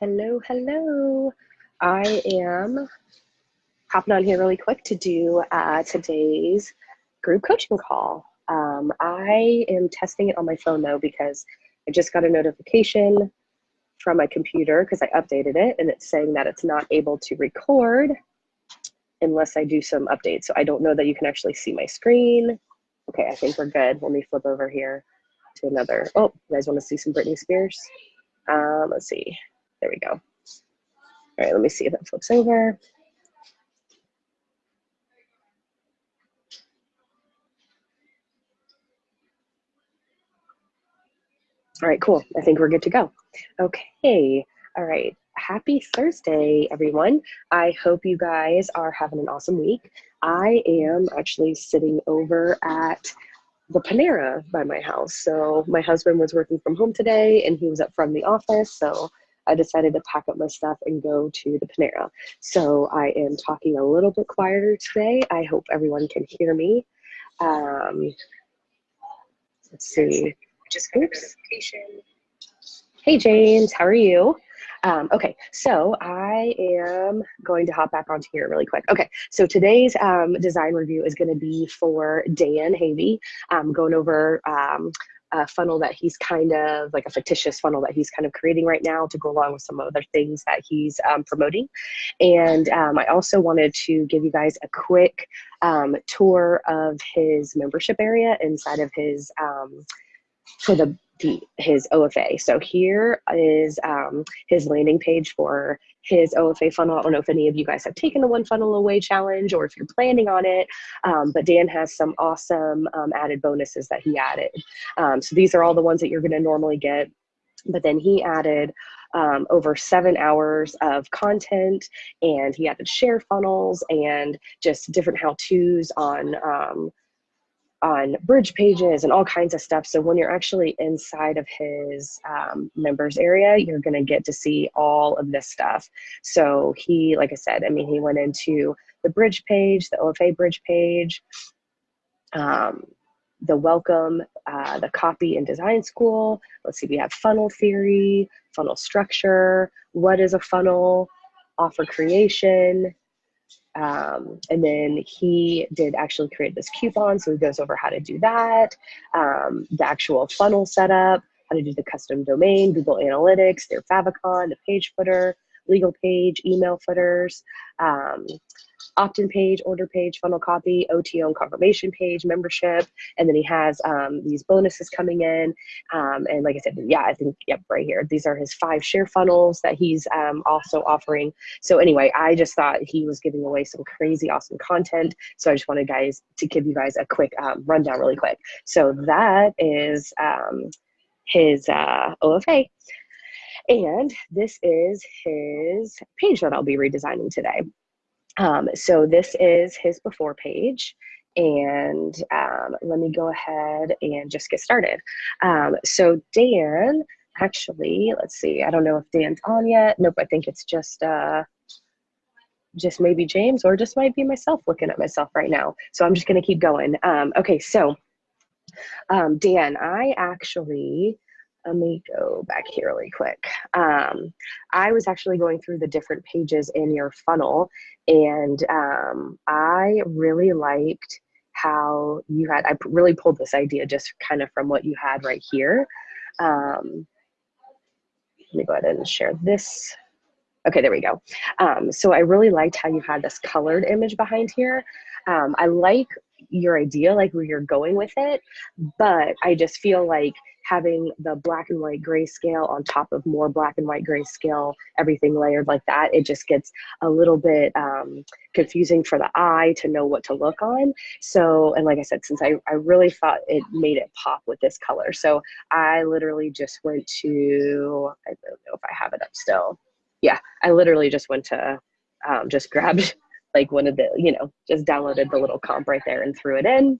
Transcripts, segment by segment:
Hello, hello. I am hopping on here really quick to do uh, today's group coaching call. Um, I am testing it on my phone though because I just got a notification from my computer because I updated it and it's saying that it's not able to record unless I do some updates. So I don't know that you can actually see my screen. Okay, I think we're good. Let me flip over here to another. Oh, you guys want to see some Britney Spears? Um, let's see. There we go. All right, let me see if it flips over. All right, cool. I think we're good to go. Okay, all right. Happy Thursday, everyone. I hope you guys are having an awesome week. I am actually sitting over at the Panera by my house. So my husband was working from home today and he was up from the office. So I decided to pack up my stuff and go to the Panera. So I am talking a little bit quieter today. I hope everyone can hear me. Um, let's see. Just oops. Hey James, how are you? Um, okay, so I am going to hop back onto here really quick. Okay, so today's um, design review is going to be for Dan Havey, um, going over a funnel that he's kind of like a fictitious funnel that he's kind of creating right now to go along with some other things that he's um, promoting. And um, I also wanted to give you guys a quick um, tour of his membership area inside of his um, for the the, his OFA. So here is um, his landing page for his OFA funnel. I don't know if any of you guys have taken the One Funnel Away challenge or if you're planning on it, um, but Dan has some awesome um, added bonuses that he added. Um, so these are all the ones that you're going to normally get, but then he added um, over seven hours of content and he added share funnels and just different how-tos on um, on bridge pages and all kinds of stuff. So when you're actually inside of his um, members area, you're going to get to see all of this stuff. So he, like I said, I mean, he went into the bridge page, the OFA bridge page, um, the welcome, uh, the copy and design school. Let's see, we have funnel theory, funnel structure, what is a funnel, offer creation, um, and then he did actually create this coupon, so he goes over how to do that, um, the actual funnel setup, how to do the custom domain, Google Analytics, their favicon, the page footer, legal page, email footers, um, opt-in page, order page, funnel copy, OTO and confirmation page, membership, and then he has um, these bonuses coming in. Um, and like I said, yeah, I think, yep, right here. These are his five share funnels that he's um, also offering. So anyway, I just thought he was giving away some crazy awesome content. So I just wanted guys to give you guys a quick um, rundown really quick. So that is um, his uh, OFA. And this is his page that I'll be redesigning today. Um, so this is his before page. And um, let me go ahead and just get started. Um, so Dan, actually, let's see, I don't know if Dan's on yet. Nope, I think it's just, uh, just maybe James or just might be myself looking at myself right now. So I'm just gonna keep going. Um, okay, so um, Dan, I actually let me go back here really quick. Um, I was actually going through the different pages in your funnel and um, I really liked how you had, I really pulled this idea just kind of from what you had right here. Um, let me go ahead and share this. Okay, there we go. Um, so I really liked how you had this colored image behind here. Um, I like your idea, like where you're going with it, but I just feel like having the black and white grayscale on top of more black and white grayscale, everything layered like that, it just gets a little bit um, confusing for the eye to know what to look on. So, and like I said, since I, I really thought it made it pop with this color. So I literally just went to, I don't know if I have it up still. Yeah, I literally just went to, um, just grabbed like one of the, you know, just downloaded the little comp right there and threw it in.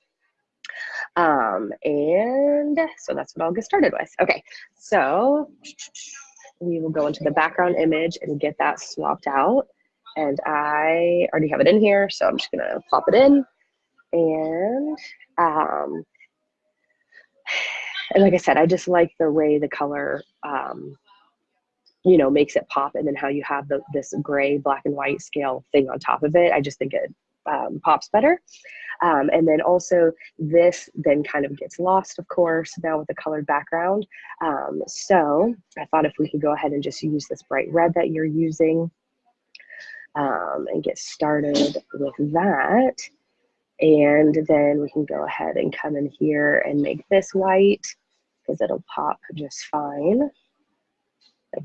Um, and so that's what I'll get started with. Okay, so we will go into the background image and get that swapped out. And I already have it in here, so I'm just gonna pop it in. And, um, and like I said, I just like the way the color um, you know, makes it pop. And then how you have the, this gray, black and white scale thing on top of it. I just think it um, pops better. Um, and then also this then kind of gets lost, of course, now with the colored background. Um, so I thought if we could go ahead and just use this bright red that you're using um, and get started with that. And then we can go ahead and come in here and make this white because it'll pop just fine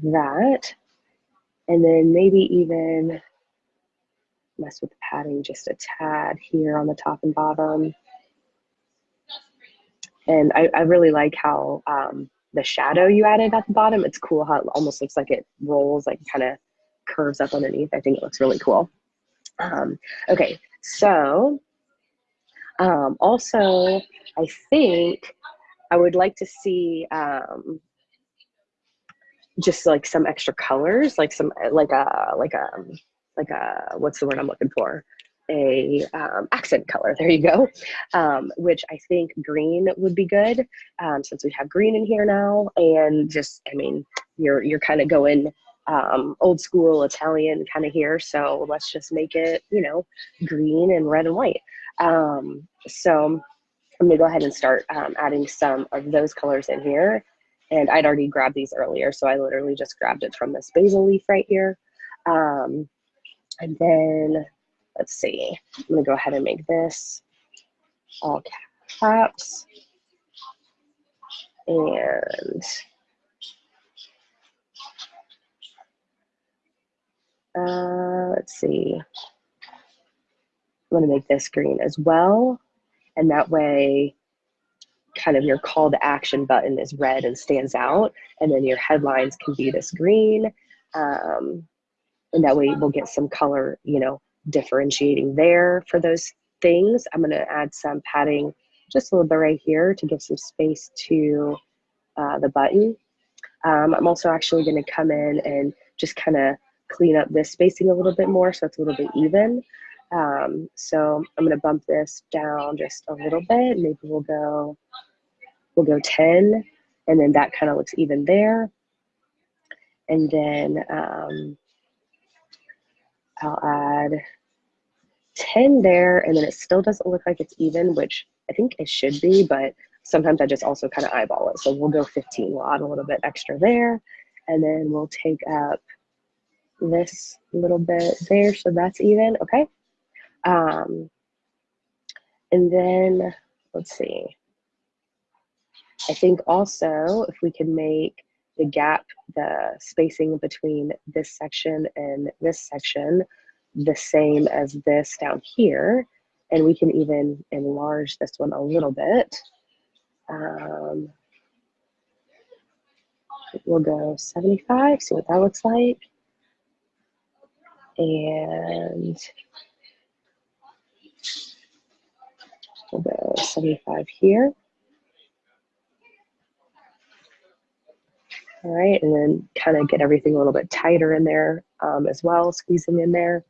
that. And then maybe even mess with the padding just a tad here on the top and bottom. And I, I really like how um, the shadow you added at the bottom, it's cool how it almost looks like it rolls, like kind of curves up underneath. I think it looks really cool. Um, okay, so um, also, I think I would like to see um, just like some extra colors, like some like a like a like a what's the word I'm looking for? A um, accent color. There you go. Um, which I think green would be good um, since we have green in here now, and just I mean you're you're kind of going um, old school Italian kind of here. So let's just make it you know green and red and white. Um, so I'm gonna go ahead and start um, adding some of those colors in here. And I'd already grabbed these earlier, so I literally just grabbed it from this basil leaf right here. Um, and then, let's see, I'm gonna go ahead and make this all caps. And uh, let's see, I'm gonna make this green as well. And that way, kind of your call to action button is red and stands out. And then your headlines can be this green. Um, and that way we'll get some color, you know, differentiating there for those things. I'm gonna add some padding just a little bit right here to give some space to uh, the button. Um, I'm also actually gonna come in and just kind of clean up this spacing a little bit more so it's a little bit even. Um, so I'm gonna bump this down just a little bit. Maybe we'll go, we'll go 10 and then that kind of looks even there. And then um, I'll add 10 there and then it still doesn't look like it's even, which I think it should be, but sometimes I just also kind of eyeball it. So we'll go 15, we'll add a little bit extra there. And then we'll take up this little bit there, so that's even, okay? Um, and then, let's see. I think also if we can make the gap, the spacing between this section and this section the same as this down here, and we can even enlarge this one a little bit. Um, we'll go 75, see what that looks like. And We'll go 75 here. All right, and then kind of get everything a little bit tighter in there um, as well, squeezing in there.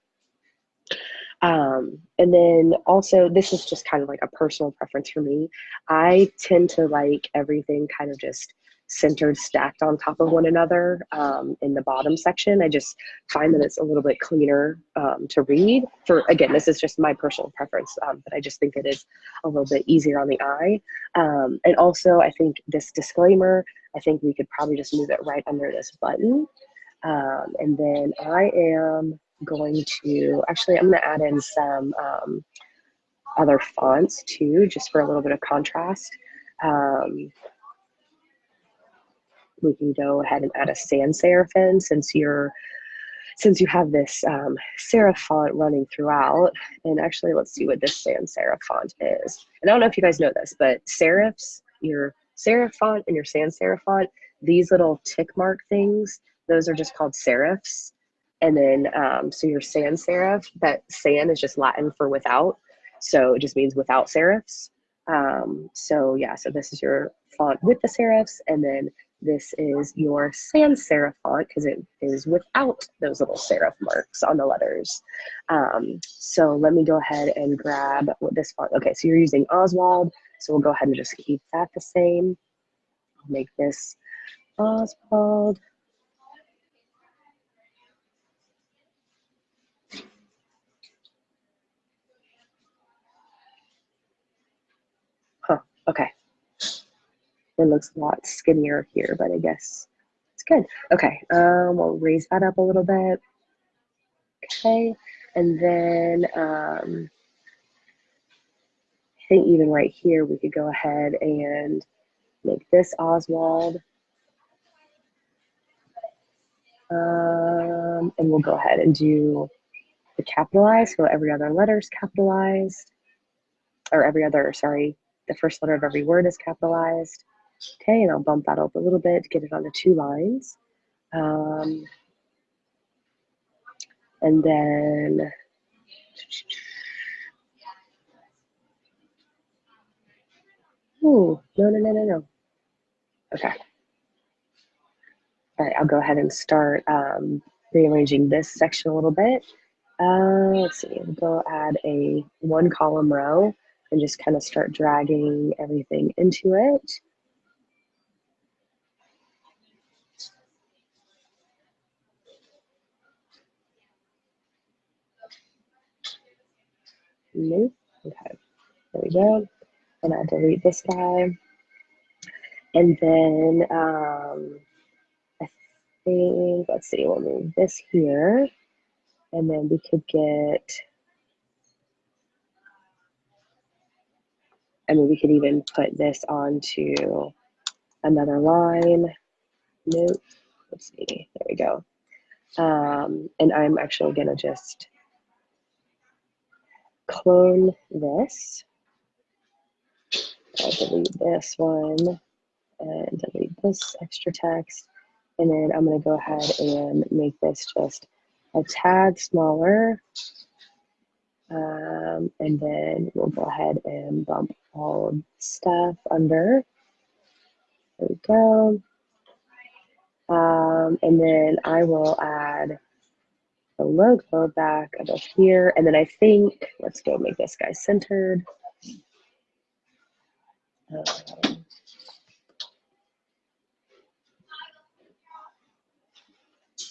Um, and then also, this is just kind of like a personal preference for me. I tend to like everything kind of just centered stacked on top of one another um, in the bottom section. I just find that it's a little bit cleaner um, to read. For again, this is just my personal preference, um, but I just think it is a little bit easier on the eye. Um, and also, I think this disclaimer, I think we could probably just move it right under this button. Um, and then I am going to, actually, I'm going to add in some um, other fonts too, just for a little bit of contrast. Um, we can go ahead and add a sans serif in since you're since you have this um, serif font running throughout. And actually, let's see what this sans serif font is. And I don't know if you guys know this, but serifs, your serif font and your sans serif font, these little tick mark things, those are just called serifs. And then, um, so your sans serif, that san is just Latin for without. So it just means without serifs. Um, so yeah, so this is your font with the serifs, and then this is your sans serif font because it is without those little serif marks on the letters. Um, so let me go ahead and grab this font. Okay, so you're using Oswald. So we'll go ahead and just keep that the same. I'll make this Oswald. Huh, okay. It looks a lot skinnier here, but I guess it's good. Okay, um, we'll raise that up a little bit. Okay, and then um, I think even right here, we could go ahead and make this Oswald. Um, and we'll go ahead and do the capitalized, so every other letter is capitalized, or every other, sorry, the first letter of every word is capitalized. Okay, and I'll bump that up a little bit to get it on the two lines. Um, and then Oh, no, no, no, no, no. Okay. All right, I'll go ahead and start um, rearranging this section a little bit. Uh, let's see, we'll go add a one column row and just kind of start dragging everything into it. Nope. Okay, there we go. And I delete this guy. And then um, I think, let's see, we'll move this here. And then we could get, I mean, we could even put this onto another line. Nope. Let's see. There we go. Um, and I'm actually going to just clone this. I'll delete this one and delete this extra text. And then I'm going to go ahead and make this just a tad smaller. Um, and then we'll go ahead and bump all stuff under. There we go. Um, and then I will add the logo back above here. And then I think, let's go make this guy centered. Um,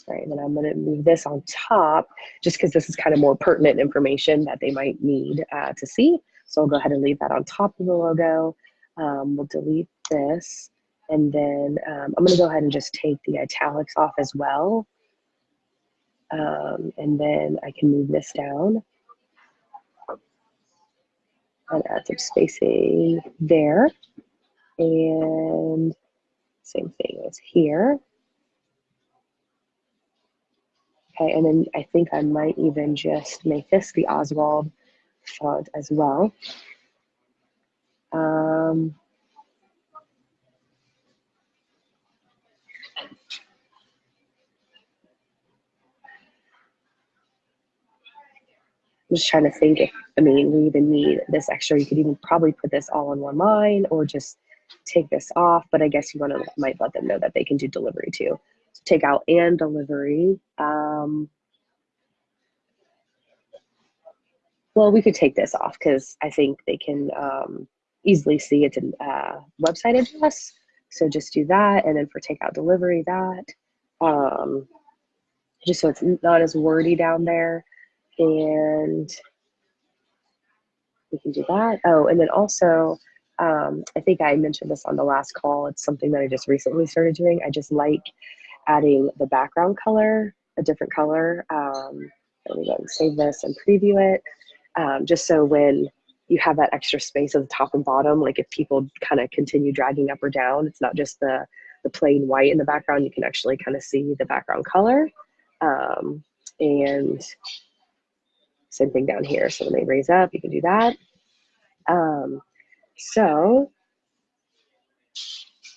Right, and then I'm gonna move this on top just because this is kind of more pertinent information that they might need uh, to see. So I'll go ahead and leave that on top of the logo. Um, we'll delete this. And then um, I'm gonna go ahead and just take the italics off as well. Um, and then I can move this down and add some spacing there. And same thing as here. Okay, and then I think I might even just make this the Oswald font as well. Um, I'm just trying to think if, I mean, we even need this extra. You could even probably put this all in one line or just take this off, but I guess you want to might let them know that they can do delivery too So take out and delivery. Um, well, we could take this off because I think they can um, easily see it's a uh, website address. So just do that. And then for takeout delivery, that. Um, just so it's not as wordy down there. And we can do that. Oh, and then also, um, I think I mentioned this on the last call. It's something that I just recently started doing. I just like adding the background color, a different color. Um, let me go and save this and preview it. Um, just so when you have that extra space at the top and bottom, like if people kind of continue dragging up or down, it's not just the, the plain white in the background, you can actually kind of see the background color. Um, and same thing down here. So when they raise up, you can do that. Um, so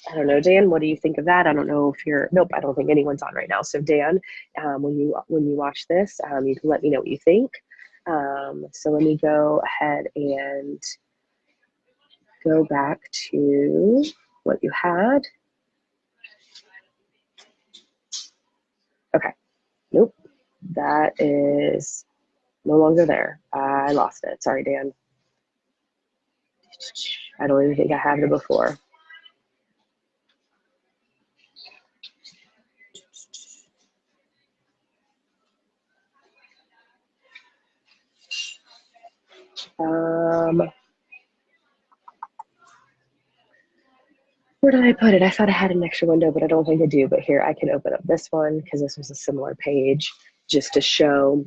I don't know, Dan. What do you think of that? I don't know if you're. Nope, I don't think anyone's on right now. So Dan, um, when you when you watch this, um, you can let me know what you think. Um, so let me go ahead and go back to what you had. Okay. Nope. That is no longer there. I lost it. Sorry, Dan. I don't even think I have it before. Um, where did I put it? I thought I had an extra window, but I don't think I do. But here I can open up this one because this was a similar page just to show,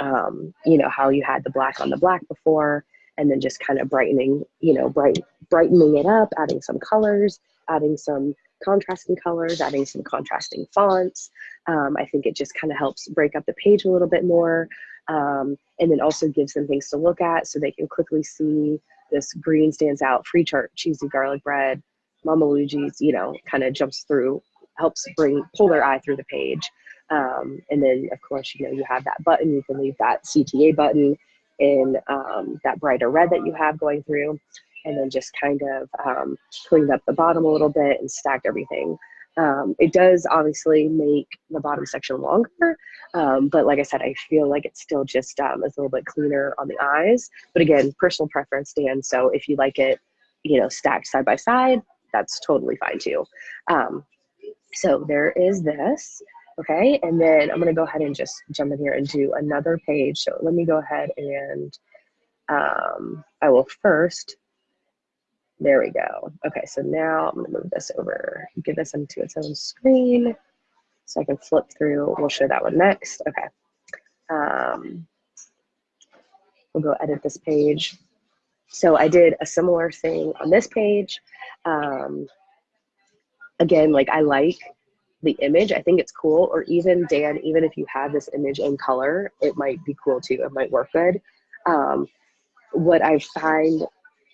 um, you know, how you had the black on the black before and then just kind of brightening, you know, bright, brightening it up, adding some colors, adding some contrasting colors, adding some contrasting fonts. Um, I think it just kind of helps break up the page a little bit more. Um, and then also gives them things to look at so they can quickly see this green stands out, free chart, cheesy garlic bread, Mama Luigi's, you know, kind of jumps through, helps bring, pull their eye through the page. Um, and then of course, you know, you have that button, you can leave that CTA button in um, that brighter red that you have going through and then just kind of um, cleaned up the bottom a little bit and stacked everything. Um, it does obviously make the bottom section longer, um, but like I said, I feel like it's still just um, a little bit cleaner on the eyes. But again, personal preference, Dan. So if you like it, you know, stacked side by side, that's totally fine too. Um, so there is this, okay? And then I'm gonna go ahead and just jump in here and do another page. So let me go ahead and um, I will first there we go. Okay, so now I'm gonna move this over, give this into its own screen so I can flip through. We'll show that one next. Okay. Um, we'll go edit this page. So I did a similar thing on this page. Um, again, like I like the image. I think it's cool. Or even Dan, even if you have this image in color, it might be cool too. It might work good. Um, what I find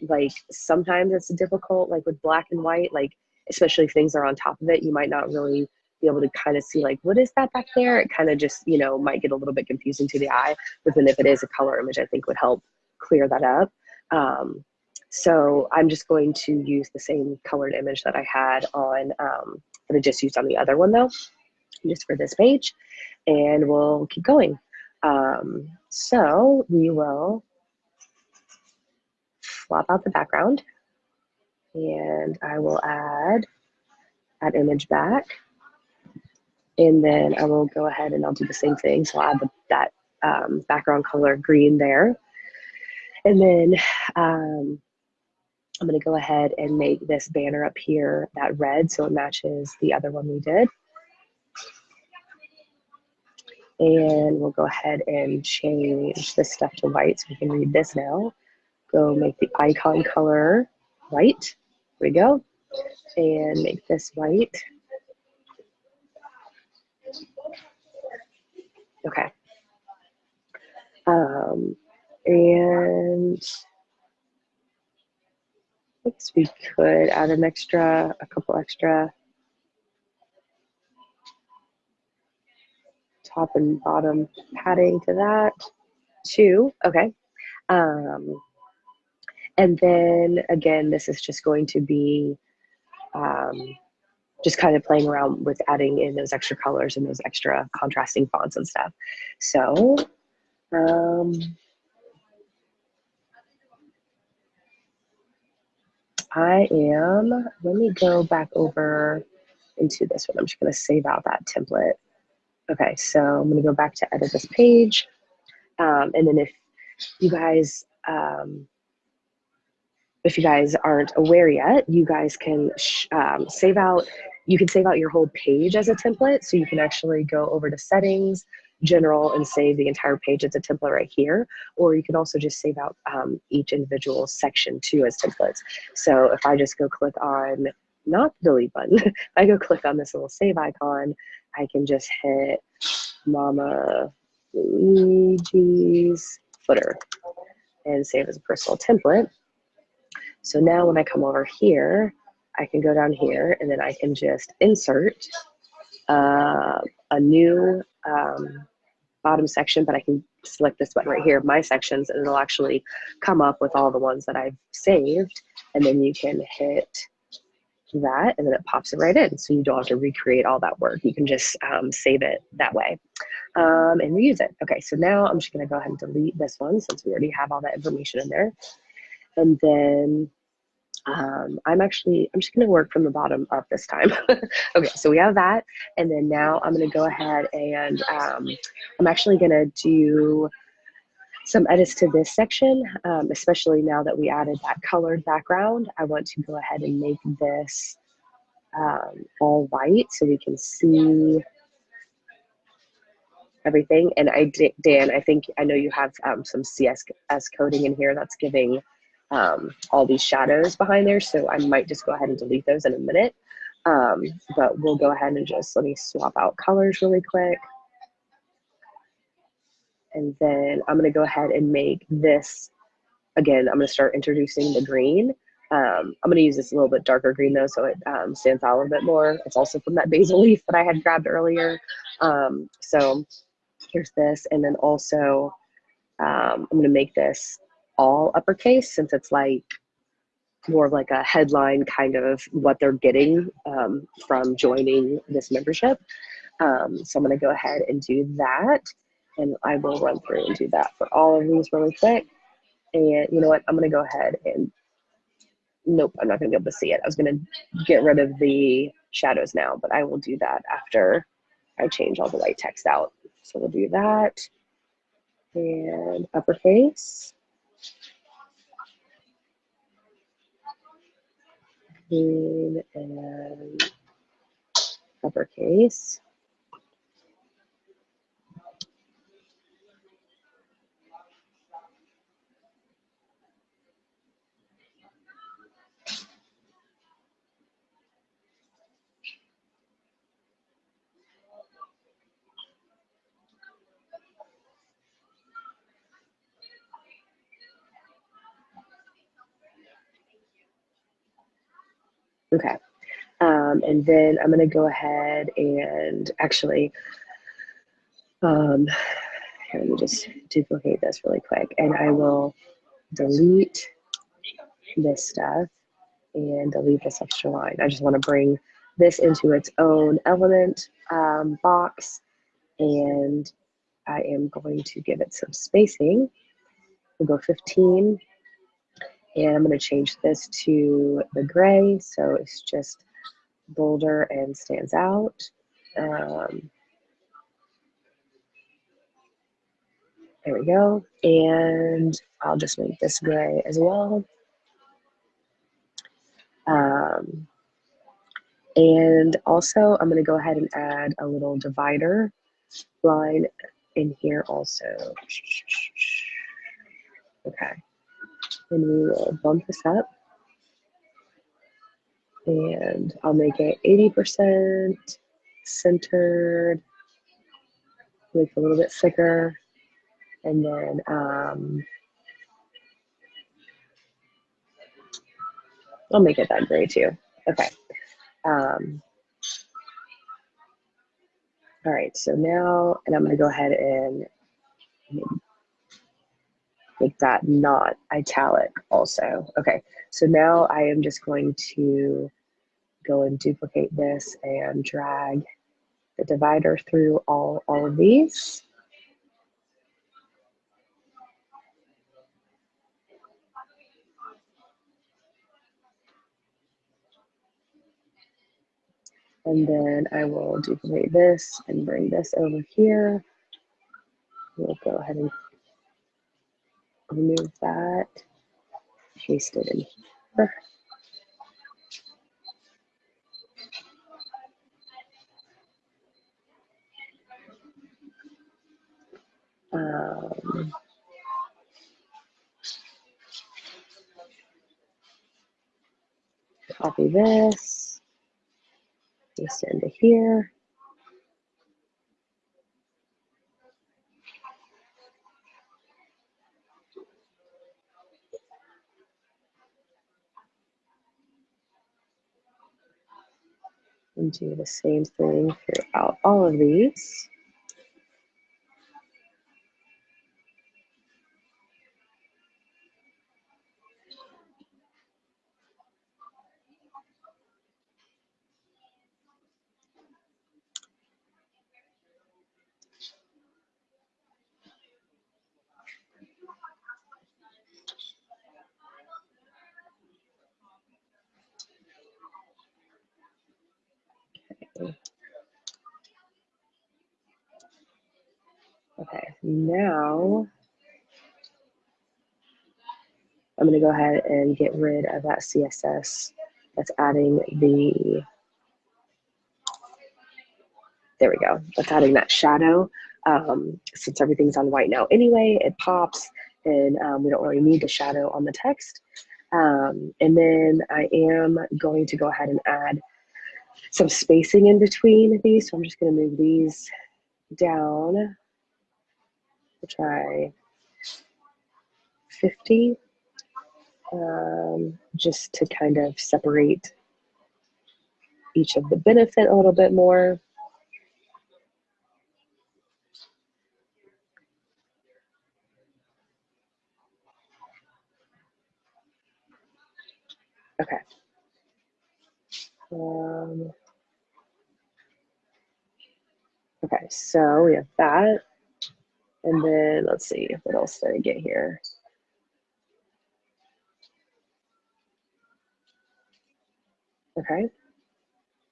like sometimes it's difficult like with black and white like especially if things are on top of it you might not really be able to kind of see like what is that back there it kind of just you know might get a little bit confusing to the eye but then if it is a color image i think would help clear that up um, so i'm just going to use the same colored image that i had on um, that i just used on the other one though just for this page and we'll keep going um, so we will swap out the background and I will add that image back. And then I will go ahead and I'll do the same thing. So I'll add the, that um, background color green there. And then um, I'm gonna go ahead and make this banner up here that red so it matches the other one we did. And we'll go ahead and change this stuff to white so we can read this now go make the icon color white. There we go. And make this white. Okay. Um, and We could add an extra, a couple extra top and bottom padding to that. Two, okay. Um, and then again, this is just going to be um, just kind of playing around with adding in those extra colors and those extra contrasting fonts and stuff. So, um, I am, let me go back over into this one. I'm just gonna save out that template. Okay, so I'm gonna go back to edit this page. Um, and then if you guys um, if you guys aren't aware yet, you guys can um, save out, you can save out your whole page as a template. So you can actually go over to settings, general, and save the entire page as a template right here. Or you can also just save out um, each individual section too as templates. So if I just go click on, not the delete button, if I go click on this little save icon, I can just hit Mama Luigi's footer and save as a personal template. So now when I come over here, I can go down here and then I can just insert uh, a new um, bottom section, but I can select this button right here, my sections, and it'll actually come up with all the ones that I've saved. And then you can hit that and then it pops it right in. So you don't have to recreate all that work. You can just um, save it that way um, and reuse it. Okay, so now I'm just gonna go ahead and delete this one since we already have all that information in there. And then um, I'm actually, I'm just gonna work from the bottom up this time. okay, so we have that. And then now I'm gonna go ahead and um, I'm actually gonna do some edits to this section, um, especially now that we added that colored background. I want to go ahead and make this um, all white so we can see everything. And I, Dan, I think, I know you have um, some CSS coding in here that's giving um, all these shadows behind there. So I might just go ahead and delete those in a minute. Um, but we'll go ahead and just, let me swap out colors really quick. And then I'm gonna go ahead and make this, again, I'm gonna start introducing the green. Um, I'm gonna use this a little bit darker green though, so it um, stands out a little bit more. It's also from that basil leaf that I had grabbed earlier. Um, so here's this, and then also um, I'm gonna make this all uppercase since it's like more of like a headline kind of what they're getting um, from joining this membership. Um, so I'm gonna go ahead and do that and I will run through and do that for all of these really quick. And you know what, I'm gonna go ahead and, nope, I'm not gonna be able to see it. I was gonna get rid of the shadows now, but I will do that after I change all the white text out. So we'll do that and uppercase. Green and uppercase. Okay. Um, and then I'm going to go ahead and actually, um, here, let me just duplicate this really quick and I will delete this stuff and delete this extra line. I just want to bring this into its own element um, box and I am going to give it some spacing. We'll go 15 and I'm going to change this to the gray so it's just bolder and stands out. Um, there we go. And I'll just make this gray as well. Um, and also I'm going to go ahead and add a little divider line in here also. Okay and we will bump this up and I'll make it 80% centered, make it a little bit thicker, and then um, I'll make it that gray too. Okay. Um, all right, so now, and I'm gonna go ahead and make that not italic also. Okay, so now I am just going to go and duplicate this and drag the divider through all, all of these. And then I will duplicate this and bring this over here. We'll go ahead and remove that, paste it in here. Um, copy this, paste it into here. And do the same thing throughout all of these. Okay, now I'm gonna go ahead and get rid of that CSS that's adding the, there we go, that's adding that shadow. Um, since everything's on white now anyway, it pops and um, we don't really need the shadow on the text. Um, and then I am going to go ahead and add some spacing in between these. So I'm just gonna move these down to try 50 um, just to kind of separate each of the benefit a little bit more. Okay. Um, okay, so we have that. And then let's see, what else did I get here? Okay,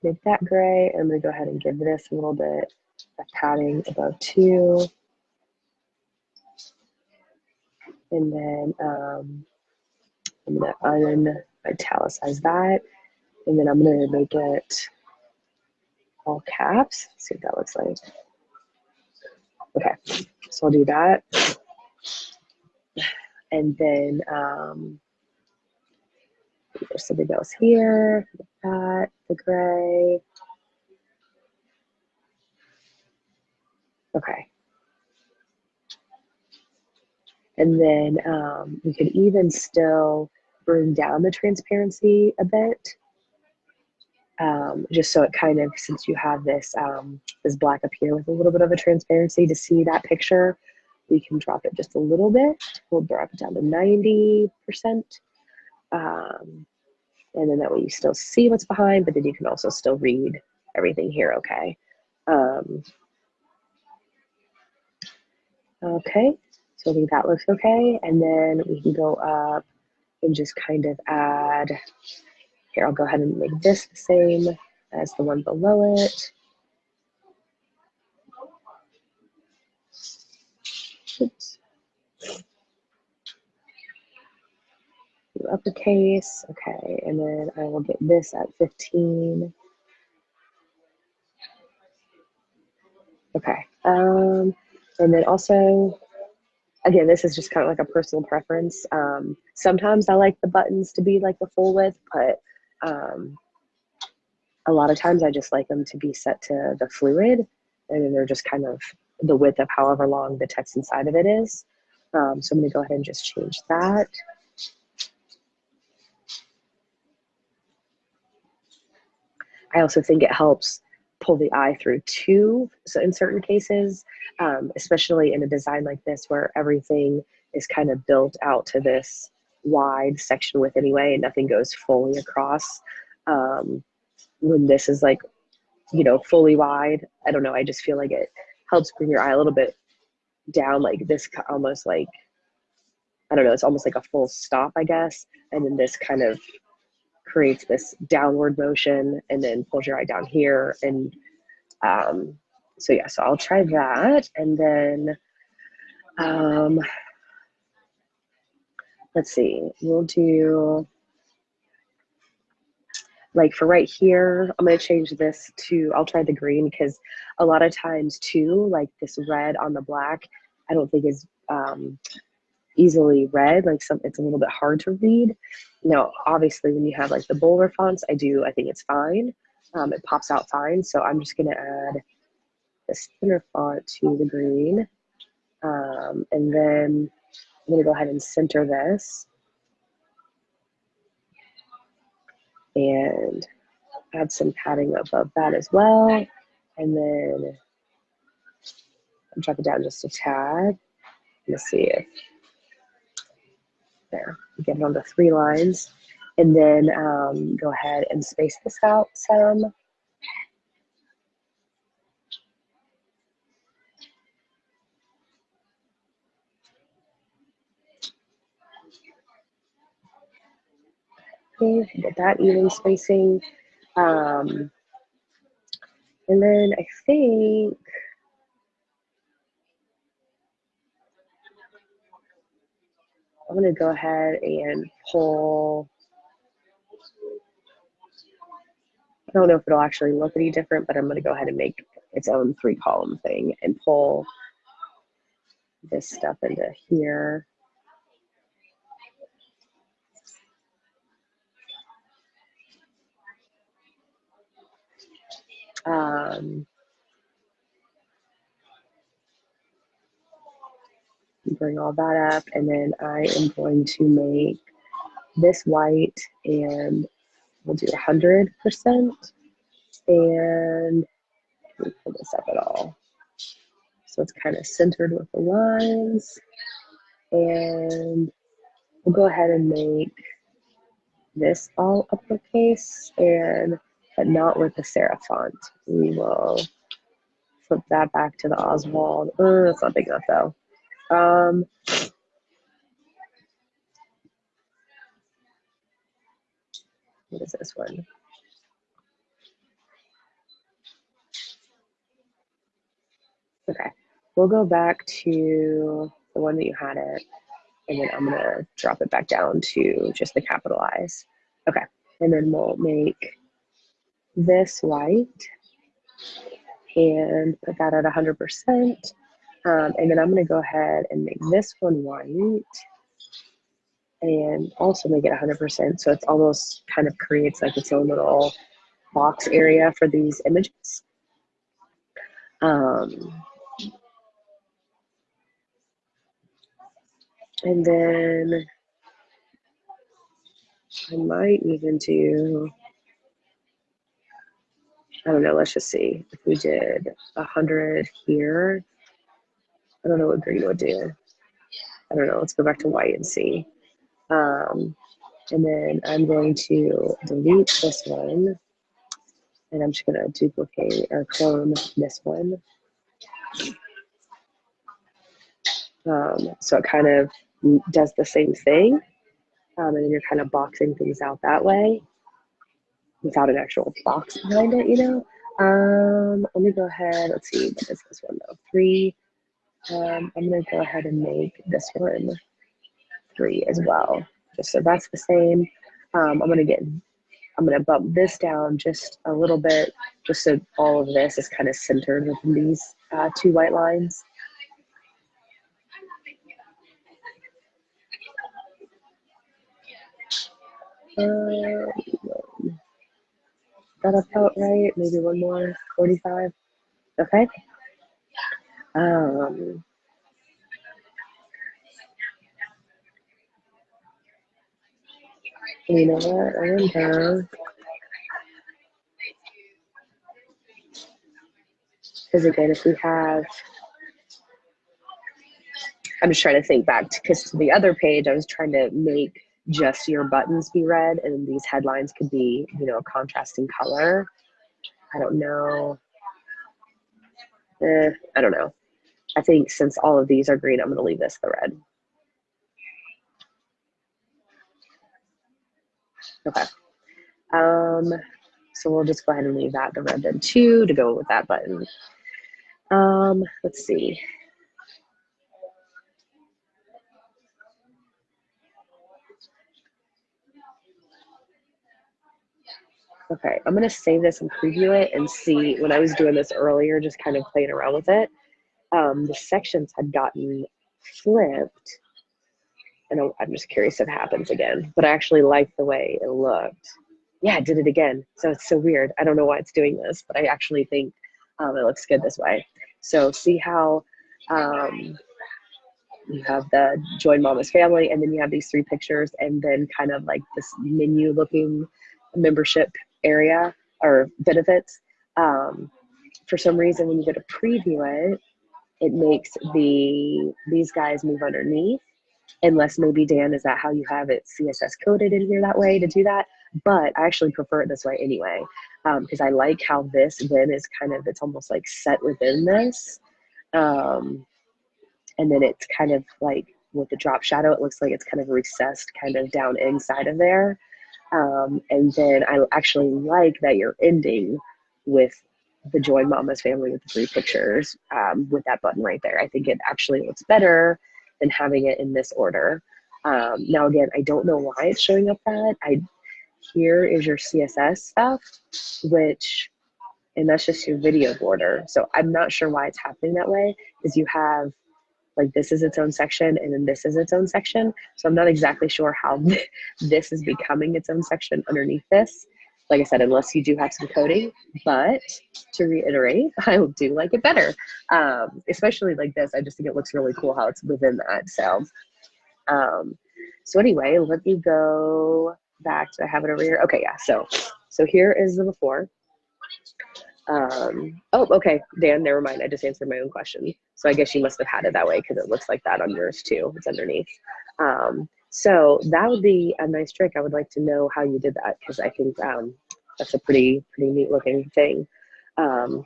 make that gray. I'm gonna go ahead and give this a little bit of padding above two. And then um, I'm gonna un-italicize that. And then I'm gonna make it all caps. Let's see what that looks like. Okay, so I'll do that. And then um, there's something else here, that, the gray. Okay. And then um, we could even still bring down the transparency a bit. Um, just so it kind of, since you have this, um, this black up here with a little bit of a transparency to see that picture, we can drop it just a little bit. We'll drop it down to 90%. Um, and then that way you still see what's behind, but then you can also still read everything here, okay? Um, okay, so I think that looks okay. And then we can go up and just kind of add, here, I'll go ahead and make this the same as the one below it. Oops. uppercase. Okay, and then I will get this at 15. Okay, um, and then also, again, this is just kind of like a personal preference. Um, sometimes I like the buttons to be like the full width, but um, a lot of times I just like them to be set to the fluid, and then they're just kind of the width of however long the text inside of it is. Um, so I'm gonna go ahead and just change that. I also think it helps pull the eye through too. So in certain cases, um, especially in a design like this where everything is kind of built out to this wide section width anyway and nothing goes fully across. Um, when this is like, you know, fully wide, I don't know, I just feel like it helps bring your eye a little bit down like this almost like, I don't know, it's almost like a full stop, I guess. And then this kind of creates this downward motion and then pulls your eye down here. And um, so yeah, so I'll try that. And then, um, let's see, we'll do, like for right here, I'm gonna change this to, I'll try the green because a lot of times too, like this red on the black, I don't think is um, easily read, like some, it's a little bit hard to read. Now, obviously, when you have like the bolder fonts, I do, I think it's fine. Um, it pops out fine. So I'm just to add this thinner font to the green. Um, and then I'm to go ahead and center this. And add some padding above that as well. And then I'm drop it down just a tad. Let's see if there. Get it onto three lines. And then um, go ahead and space this out some. Get that even spacing. Um, and then I think I'm gonna go ahead and pull, I don't know if it'll actually look any different, but I'm gonna go ahead and make its own three column thing and pull this stuff into here. Um, bring all that up and then I am going to make this white and we'll do 100% and pull this up at all. So it's kind of centered with the lines and we'll go ahead and make this all uppercase and but not with the serif font. We will flip that back to the Oswald. Oh, that's not big enough though. Um, what is this one? Okay, we'll go back to the one that you had it, and then I'm gonna drop it back down to just the capitalize. Okay, and then we'll make this white and put that at 100%. Um, and then I'm going to go ahead and make this one white and also make it 100%. So it's almost kind of creates like its own little box area for these images. Um, and then I might even do, I don't know, let's just see. If we did 100 here, I don't know what green would do. I don't know. Let's go back to white and see. Um, and then I'm going to delete this one. And I'm just going to duplicate or clone this one. Um, so it kind of does the same thing. Um, and then you're kind of boxing things out that way without an actual box behind it, you know? Um, let me go ahead. Let's see. What is this one though? Three um, I'm gonna go ahead and make this one three as well. Just so that's the same. Um, I'm gonna get, I'm gonna bump this down just a little bit, just so all of this is kind of centered within these uh, two white lines. Um, that about right? Maybe one more, 45. Okay. Um, you know what? I am down. Because again, if we have, I'm just trying to think back because to the other page, I was trying to make just your buttons be red and these headlines could be, you know, a contrasting color. I don't know. Eh, I don't know. I think since all of these are green, I'm going to leave this the red. Okay. Um, so we'll just go ahead and leave that the red then too to go with that button. Um, let's see. Okay, I'm gonna save this and preview it and see when I was doing this earlier, just kind of playing around with it um, the sections had gotten flipped. And I'm just curious if it happens again, but I actually like the way it looked. Yeah, it did it again. So it's so weird. I don't know why it's doing this, but I actually think um, it looks good this way. So see how um, you have the join mama's family and then you have these three pictures and then kind of like this menu looking membership area or benefits. Um, for some reason, when you go to preview it, it makes the these guys move underneath unless maybe Dan, is that how you have it CSS coded in here that way to do that? But I actually prefer it this way anyway, because um, I like how this then is kind of, it's almost like set within this. Um, and then it's kind of like with the drop shadow, it looks like it's kind of recessed kind of down inside of there. Um, and then I actually like that you're ending with the Join Mama's family with the three pictures um, with that button right there. I think it actually looks better than having it in this order. Um, now again, I don't know why it's showing up that. I here is your CSS stuff, which and that's just your video border. So I'm not sure why it's happening that way because you have like this is its own section and then this is its own section. So I'm not exactly sure how this is becoming its own section underneath this. Like I said, unless you do have some coding, but to reiterate, I do like it better. Um, especially like this, I just think it looks really cool how it's within that. So, um, so anyway, let me go back. to I have it over here? Okay, yeah. So, so here is the before. Um, oh, okay, Dan, never mind. I just answered my own question. So I guess you must have had it that way because it looks like that on yours too. It's underneath. Um, so that would be a nice trick. I would like to know how you did that because I think um, that's a pretty, pretty neat looking thing. Um,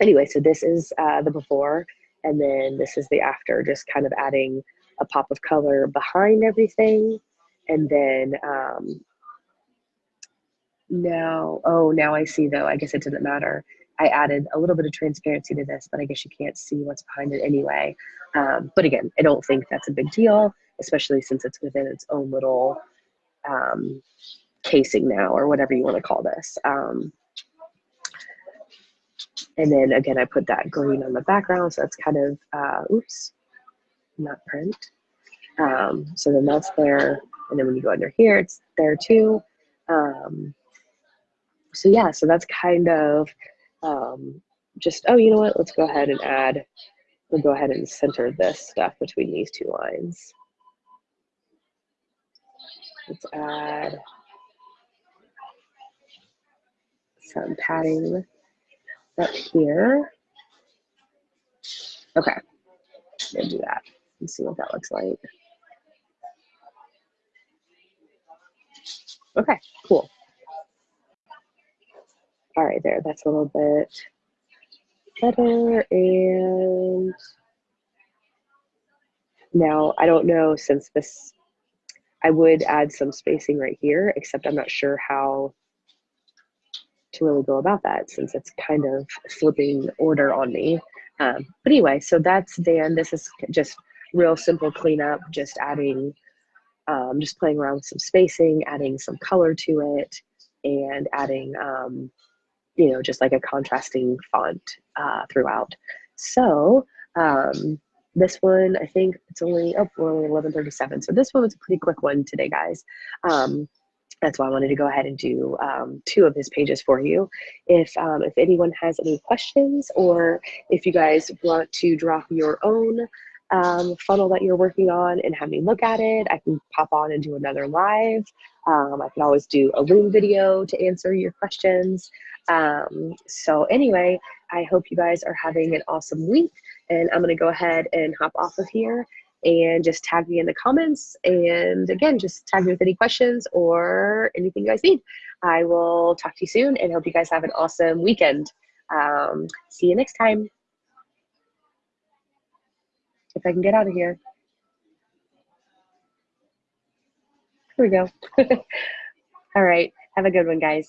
anyway, so this is uh, the before and then this is the after, just kind of adding a pop of color behind everything. And then um, now, oh, now I see though, I guess it didn't matter. I added a little bit of transparency to this, but I guess you can't see what's behind it anyway. Um, but again, I don't think that's a big deal, especially since it's within its own little um, casing now, or whatever you want to call this. Um, and then again, I put that green on the background, so that's kind of, uh, oops, not print. Um, so then that's there, and then when you go under here, it's there too. Um, so yeah, so that's kind of um, just, oh, you know what, let's go ahead and add, we'll go ahead and center this stuff between these two lines. Let's add some padding up here. Okay, we'll do that and see what that looks like. Okay, cool. All right, there, that's a little bit better. And now I don't know since this, I would add some spacing right here, except I'm not sure how to really go about that since it's kind of flipping order on me. Um, but anyway, so that's Dan. This is just real simple cleanup, just adding, um, just playing around with some spacing, adding some color to it, and adding um, you know, just like a contrasting font uh, throughout. So um, this one, I think it's only, oh, we're only 1137. So this one was a pretty quick one today, guys. Um, that's why I wanted to go ahead and do um, two of his pages for you. If, um, if anyone has any questions or if you guys want to drop your own um, funnel that you're working on and have me look at it, I can pop on and do another live. Um, I can always do a Loom video to answer your questions. Um, so anyway, I hope you guys are having an awesome week and I'm gonna go ahead and hop off of here and just tag me in the comments. And again, just tag me with any questions or anything you guys need. I will talk to you soon and hope you guys have an awesome weekend. Um, see you next time. If I can get out of here. Here we go. All right. Have a good one, guys.